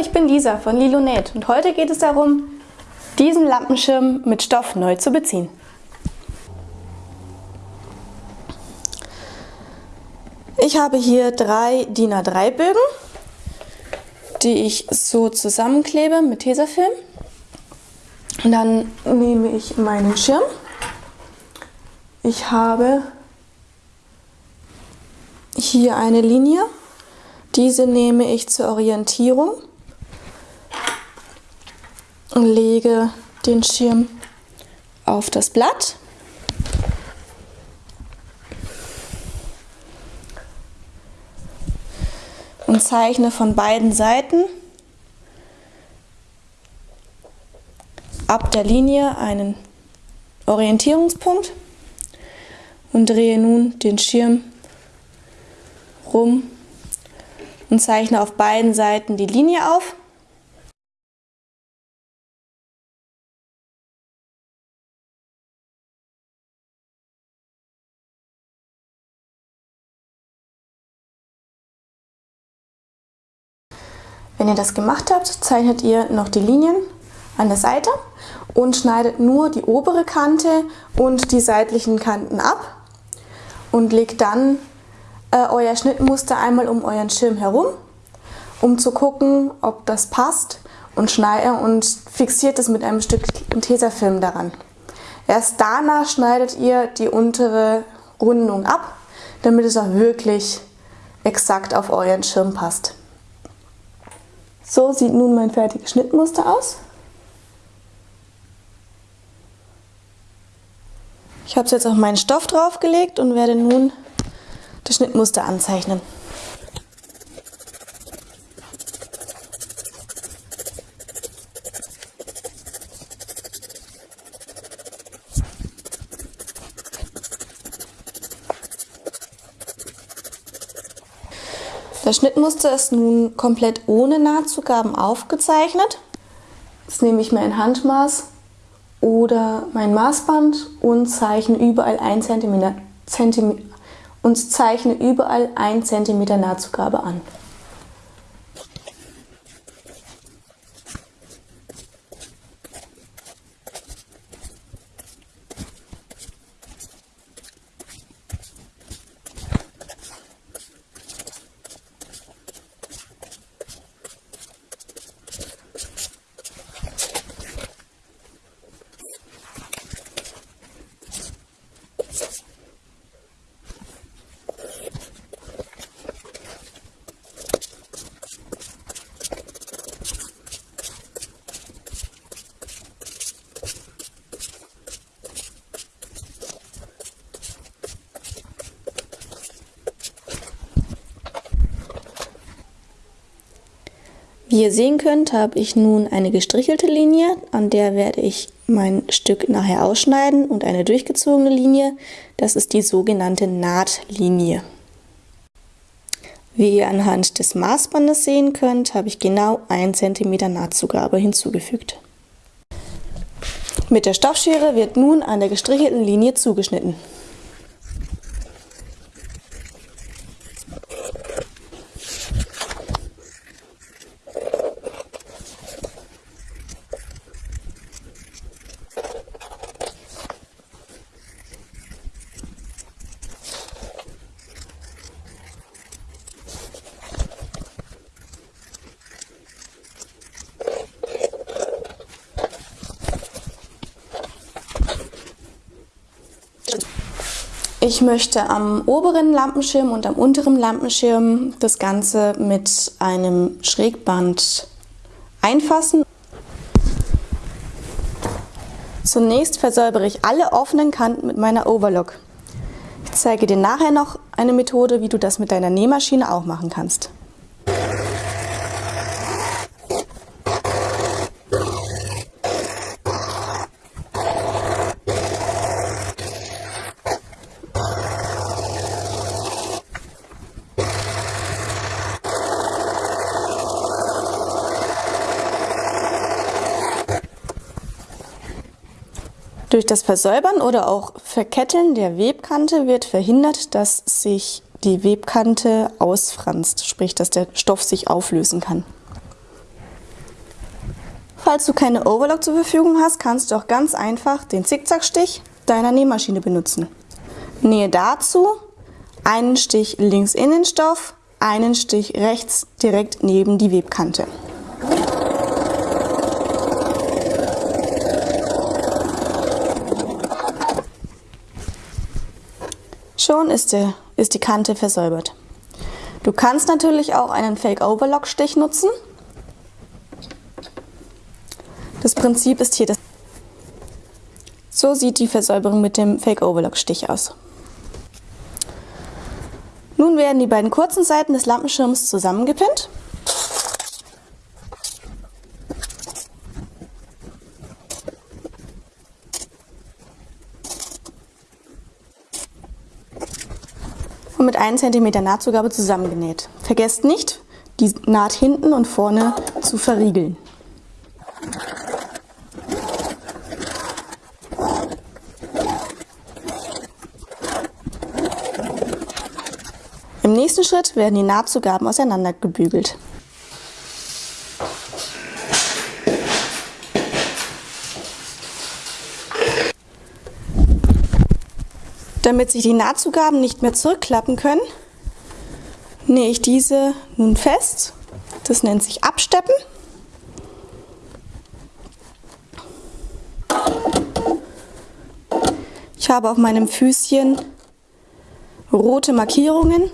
ich bin Lisa von Lilonet und heute geht es darum, diesen Lampenschirm mit Stoff neu zu beziehen. Ich habe hier drei DIN A3 Bögen, die ich so zusammenklebe mit Tesafilm. Und dann nehme ich meinen Schirm. Ich habe hier eine Linie diese nehme ich zur Orientierung lege den Schirm auf das Blatt. Und zeichne von beiden Seiten ab der Linie einen Orientierungspunkt und drehe nun den Schirm rum und zeichne auf beiden Seiten die Linie auf. Wenn ihr das gemacht habt, zeichnet ihr noch die Linien an der Seite und schneidet nur die obere Kante und die seitlichen Kanten ab und legt dann äh, euer Schnittmuster einmal um euren Schirm herum, um zu gucken, ob das passt und, schneidet und fixiert es mit einem Stück Tesafilm daran. Erst danach schneidet ihr die untere Rundung ab, damit es auch wirklich exakt auf euren Schirm passt. So sieht nun mein fertiges Schnittmuster aus. Ich habe es jetzt auf meinen Stoff draufgelegt und werde nun das Schnittmuster anzeichnen. Das Schnittmuster ist nun komplett ohne Nahtzugaben aufgezeichnet. Jetzt nehme ich mein Handmaß oder mein Maßband und zeichne überall 1 cm, und zeichne überall 1 cm Nahtzugabe an. Wie ihr sehen könnt, habe ich nun eine gestrichelte Linie, an der werde ich mein Stück nachher ausschneiden und eine durchgezogene Linie, das ist die sogenannte Nahtlinie. Wie ihr anhand des Maßbandes sehen könnt, habe ich genau 1 cm Nahtzugabe hinzugefügt. Mit der Stoffschere wird nun an der gestrichelten Linie zugeschnitten. Ich möchte am oberen Lampenschirm und am unteren Lampenschirm das Ganze mit einem Schrägband einfassen. Zunächst versäubere ich alle offenen Kanten mit meiner Overlock. Ich zeige dir nachher noch eine Methode, wie du das mit deiner Nähmaschine auch machen kannst. Das Versäubern oder auch Verketteln der Webkante wird verhindert, dass sich die Webkante ausfranst, sprich dass der Stoff sich auflösen kann. Falls du keine Overlock zur Verfügung hast, kannst du auch ganz einfach den Zickzackstich deiner Nähmaschine benutzen. Nähe dazu einen Stich links in den Stoff, einen Stich rechts direkt neben die Webkante. Schon ist, der, ist die Kante versäubert. Du kannst natürlich auch einen Fake Overlock Stich nutzen. Das Prinzip ist hier das. So sieht die Versäuberung mit dem Fake Overlock Stich aus. Nun werden die beiden kurzen Seiten des Lampenschirms zusammengepinnt. Mit 1 cm Nahtzugabe zusammengenäht. Vergesst nicht, die Naht hinten und vorne zu verriegeln. Im nächsten Schritt werden die Nahtzugaben auseinandergebügelt. Damit sich die Nahtzugaben nicht mehr zurückklappen können, nähe ich diese nun fest. Das nennt sich Absteppen. Ich habe auf meinem Füßchen rote Markierungen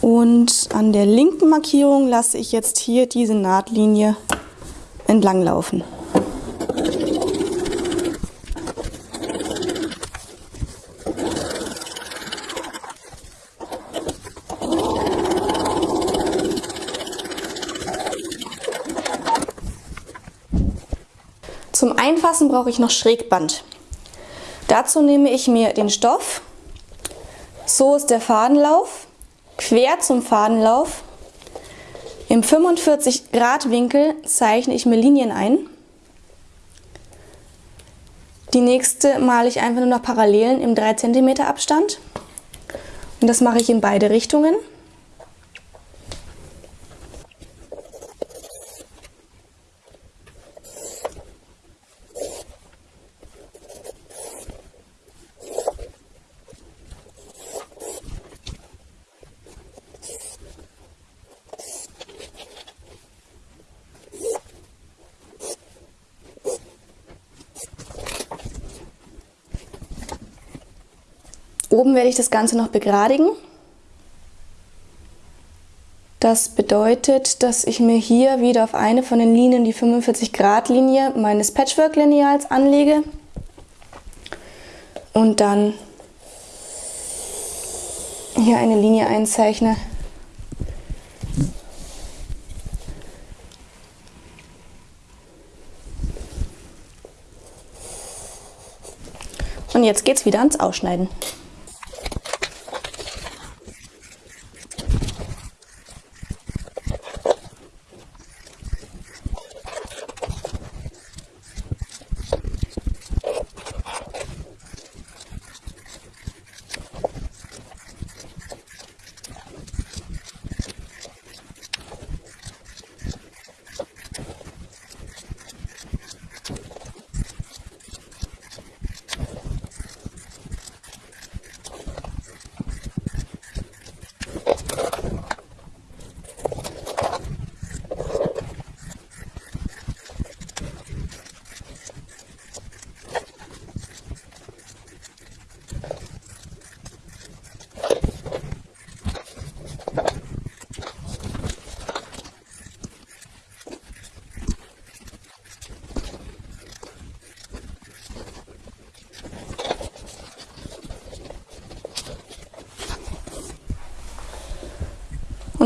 und an der linken Markierung lasse ich jetzt hier diese Nahtlinie entlang laufen. Zum Einfassen brauche ich noch Schrägband. Dazu nehme ich mir den Stoff, so ist der Fadenlauf, quer zum Fadenlauf. Im 45 Grad Winkel zeichne ich mir Linien ein. Die nächste male ich einfach nur noch Parallelen im 3 cm Abstand. Und das mache ich in beide Richtungen. Oben werde ich das Ganze noch begradigen. Das bedeutet, dass ich mir hier wieder auf eine von den Linien die 45 Grad Linie meines Patchwork Lineals anlege und dann hier eine Linie einzeichne. Und jetzt geht es wieder ans Ausschneiden.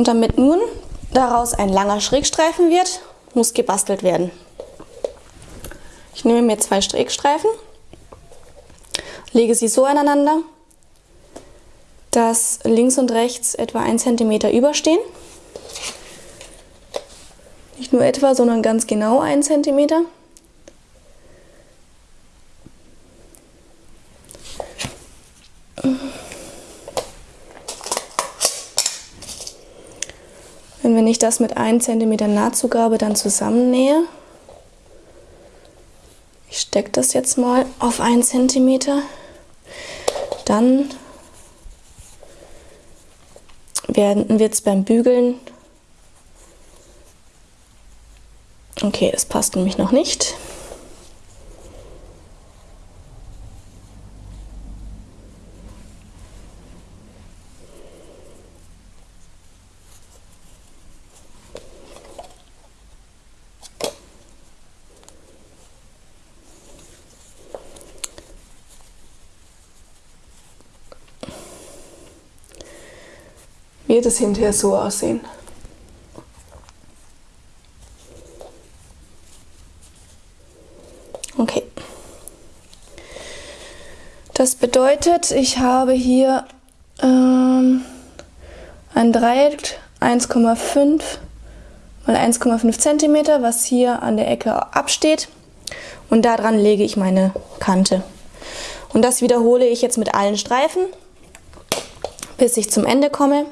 Und damit nun daraus ein langer Schrägstreifen wird, muss gebastelt werden. Ich nehme mir zwei Schrägstreifen, lege sie so aneinander, dass links und rechts etwa 1 cm überstehen. Nicht nur etwa, sondern ganz genau 1 cm. Und wenn ich das mit 1 cm Nahtzugabe dann zusammennähe, ich stecke das jetzt mal auf 1 cm, dann werden wir jetzt beim Bügeln, okay, es passt nämlich noch nicht, wird es hinterher so aussehen. Okay. Das bedeutet, ich habe hier ähm, ein Dreieck 1,5 mal 1,5 cm, was hier an der Ecke absteht. Und daran lege ich meine Kante. Und das wiederhole ich jetzt mit allen Streifen, bis ich zum Ende komme.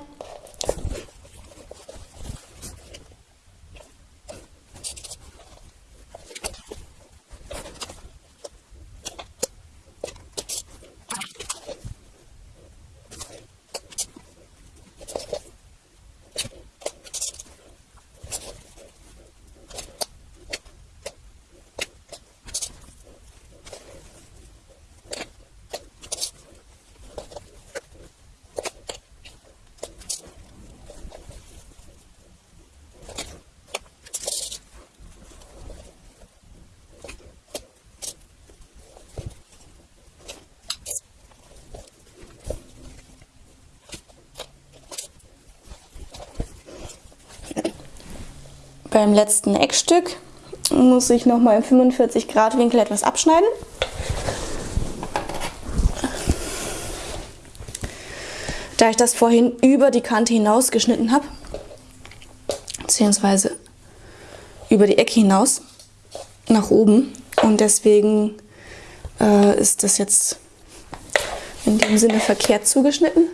Beim letzten Eckstück muss ich nochmal im 45 Grad Winkel etwas abschneiden. Da ich das vorhin über die Kante hinaus geschnitten habe, beziehungsweise über die Ecke hinaus nach oben und deswegen äh, ist das jetzt in dem Sinne verkehrt zugeschnitten.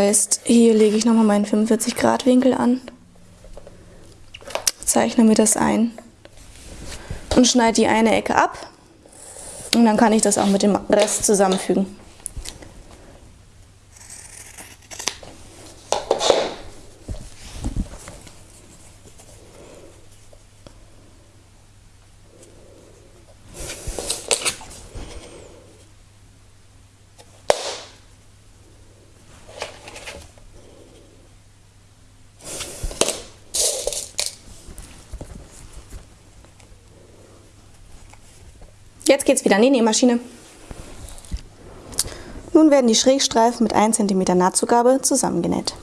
Heißt, hier lege ich nochmal meinen 45 Grad Winkel an, zeichne mir das ein und schneide die eine Ecke ab und dann kann ich das auch mit dem Rest zusammenfügen. Jetzt geht es wieder an die Nähmaschine. Nun werden die Schrägstreifen mit 1 cm Nahtzugabe zusammengenäht.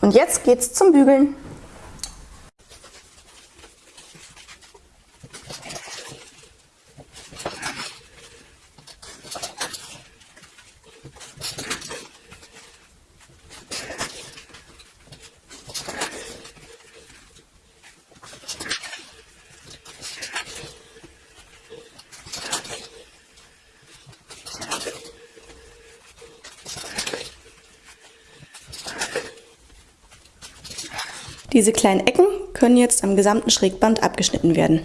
Und jetzt geht's zum Bügeln. Diese kleinen Ecken können jetzt am gesamten Schrägband abgeschnitten werden.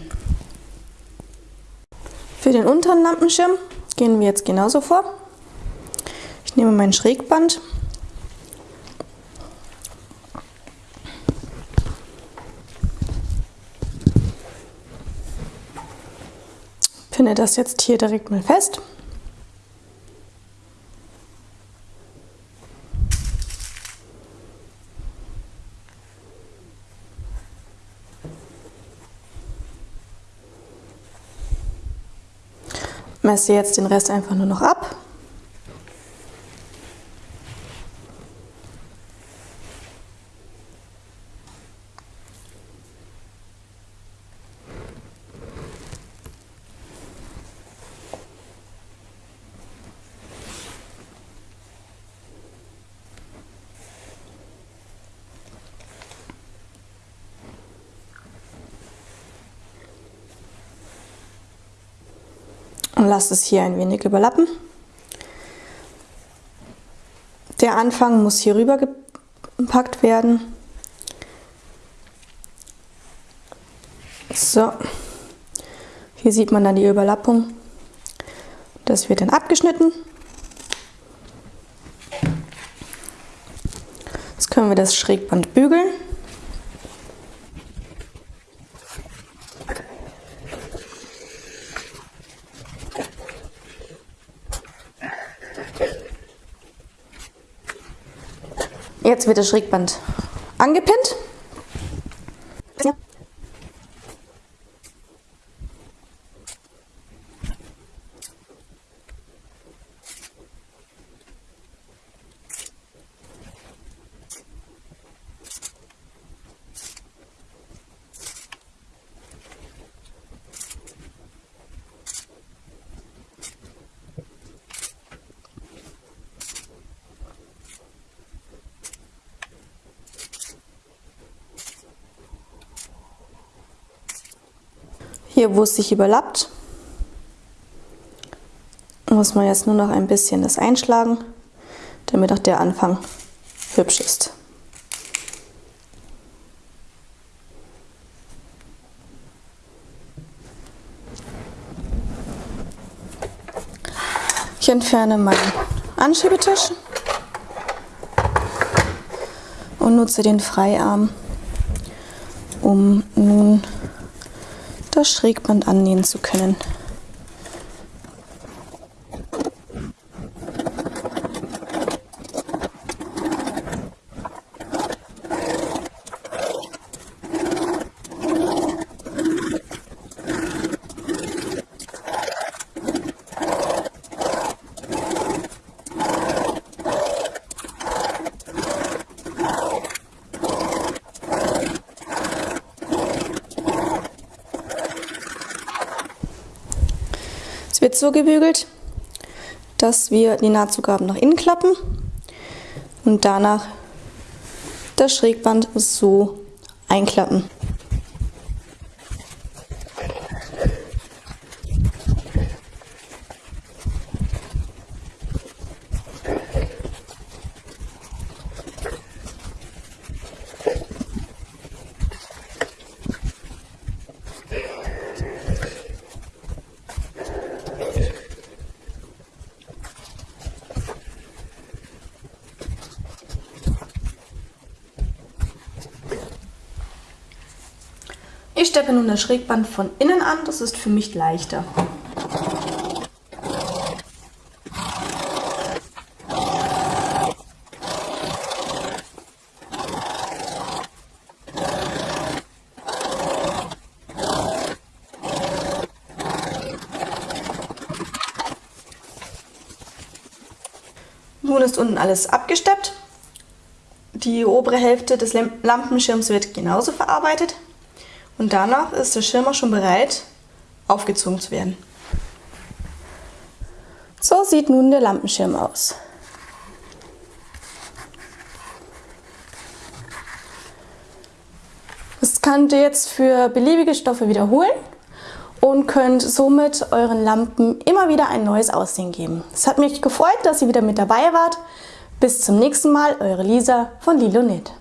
Für den unteren Lampenschirm gehen wir jetzt genauso vor. Ich nehme mein Schrägband Finde das jetzt hier direkt mal fest. Messe jetzt den Rest einfach nur noch ab. Und lasst es hier ein wenig überlappen. Der Anfang muss hier rüber gepackt werden. So, hier sieht man dann die Überlappung. Das wird dann abgeschnitten. Jetzt können wir das Schrägband bügeln. Jetzt wird das Schrägband angepinnt. Hier, wo es sich überlappt, muss man jetzt nur noch ein bisschen das einschlagen, damit auch der Anfang hübsch ist. Ich entferne meinen Anschiebetisch und nutze den Freiarm, um nun Schrägband annähen zu können. wird so gebügelt, dass wir die Nahtzugaben nach innen klappen und danach das Schrägband so einklappen. Ich steppe nun das Schrägband von innen an, das ist für mich leichter. Nun ist unten alles abgesteppt. Die obere Hälfte des Lampenschirms wird genauso verarbeitet. Und danach ist der Schirmer schon bereit, aufgezogen zu werden. So sieht nun der Lampenschirm aus. Das könnt ihr jetzt für beliebige Stoffe wiederholen und könnt somit euren Lampen immer wieder ein neues Aussehen geben. Es hat mich gefreut, dass ihr wieder mit dabei wart. Bis zum nächsten Mal, eure Lisa von Lilonet.